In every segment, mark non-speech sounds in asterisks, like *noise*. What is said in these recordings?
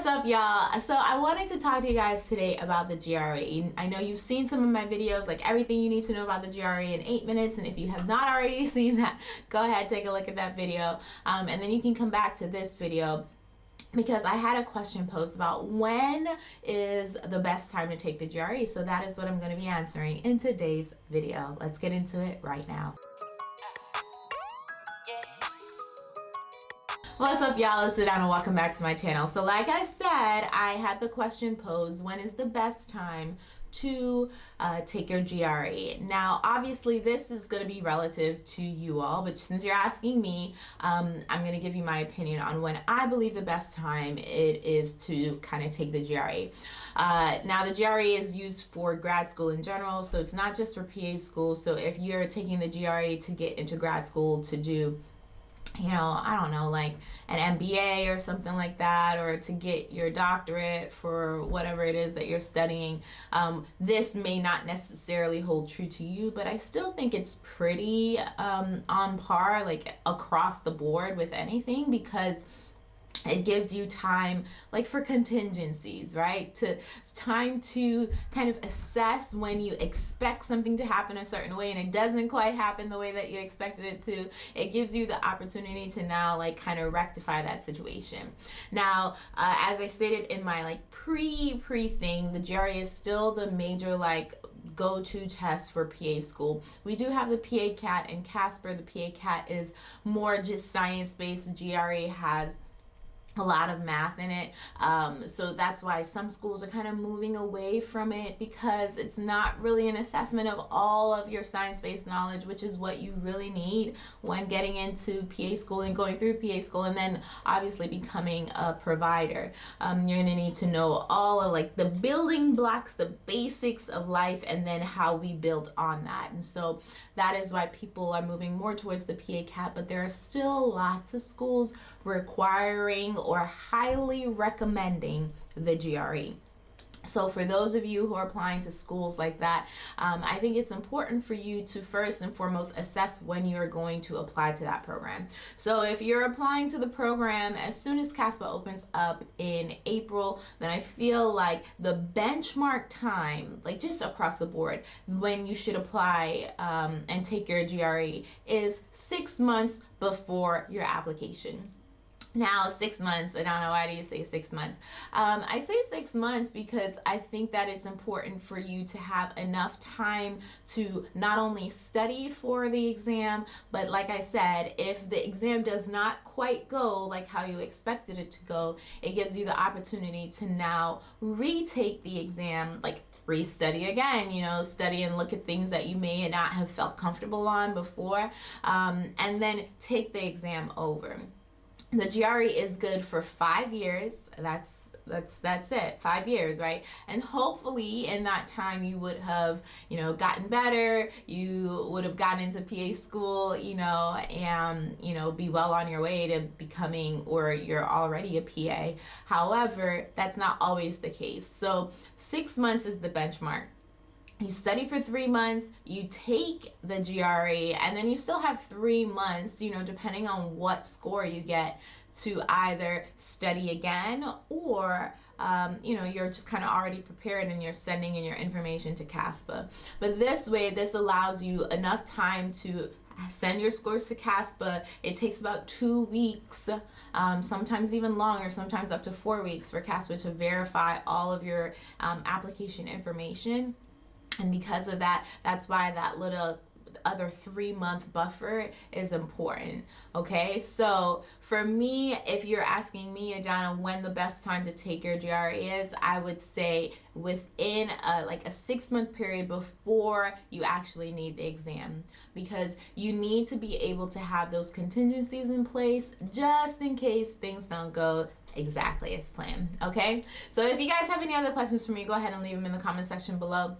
What's up y'all? So I wanted to talk to you guys today about the GRE. I know you've seen some of my videos like everything you need to know about the GRE in 8 minutes and if you have not already *laughs* seen that go ahead take a look at that video um, and then you can come back to this video because I had a question posed about when is the best time to take the GRE. So that is what I'm going to be answering in today's video. Let's get into it right now. What's up y'all, it's Adana, welcome back to my channel. So like I said, I had the question posed, when is the best time to uh, take your GRE. Now, obviously, this is going to be relative to you all, but since you're asking me, um, I'm going to give you my opinion on when I believe the best time it is to kind of take the GRE. Uh, now, the GRE is used for grad school in general, so it's not just for PA school. So if you're taking the GRE to get into grad school to do you know, I don't know, like an MBA or something like that, or to get your doctorate for whatever it is that you're studying. Um, this may not necessarily hold true to you, but I still think it's pretty um, on par, like across the board with anything because it gives you time like for contingencies right to time to kind of assess when you expect something to happen a certain way and it doesn't quite happen the way that you expected it to it gives you the opportunity to now like kind of rectify that situation now uh, as i stated in my like pre pre thing the GRE is still the major like go-to test for PA school. We do have the PA CAT and Casper. The PA CAT is more just science-based. GRE has a lot of math in it. Um, so that's why some schools are kind of moving away from it because it's not really an assessment of all of your science-based knowledge which is what you really need when getting into PA school and going through PA school and then obviously becoming a provider. Um, you're gonna need to know all of like the building blocks the basics of life and then how we build on that. And so that is why people are moving more towards the PA CAT but there are still lots of schools requiring or highly recommending the GRE. So for those of you who are applying to schools like that, um, I think it's important for you to first and foremost assess when you're going to apply to that program. So if you're applying to the program as soon as CASPA opens up in April, then I feel like the benchmark time, like just across the board, when you should apply um, and take your GRE is six months before your application now six months i don't know why do you say six months. Um, i say six months because i think that it's important for you to have enough time to not only study for the exam but like i said if the exam does not quite go like how you expected it to go it gives you the opportunity to now retake the exam like re-study again you know study and look at things that you may not have felt comfortable on before um, and then take the exam over the GRE is good for five years. That's that's that's it. Five years right? And hopefully in that time you would have you know gotten better. You would have gotten into PA school you know and you know be well on your way to becoming or you're already a PA however that's not always the case. So six months is the benchmark you study for three months, you take the GRE, and then you still have three months, you know, depending on what score you get to either study again or um, you know you're just kind of already prepared and you're sending in your information to CASPA. But this way this allows you enough time to send your scores to CASPA. It takes about two weeks um, sometimes even longer sometimes up to four weeks for CASPA to verify all of your um, application information and because of that that's why that little other three month buffer is important okay? So for me if you're asking me Adana when the best time to take your GRE is I would say within a, like a six month period before you actually need the exam. Because you need to be able to have those contingencies in place just in case things don't go exactly as planned okay? So if you guys have any other questions for me go ahead and leave them in the comment section below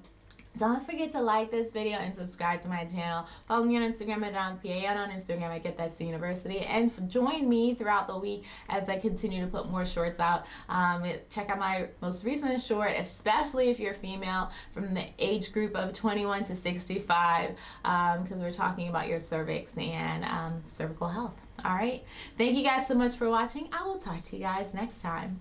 don't forget to like this video and subscribe to my channel. Follow me on Instagram at DonPA and on Instagram at Get That University. And join me throughout the week as I continue to put more shorts out. Um, check out my most recent short, especially if you're female from the age group of 21 to 65 because um, we're talking about your cervix and um, cervical health. All right. Thank you guys so much for watching. I will talk to you guys next time.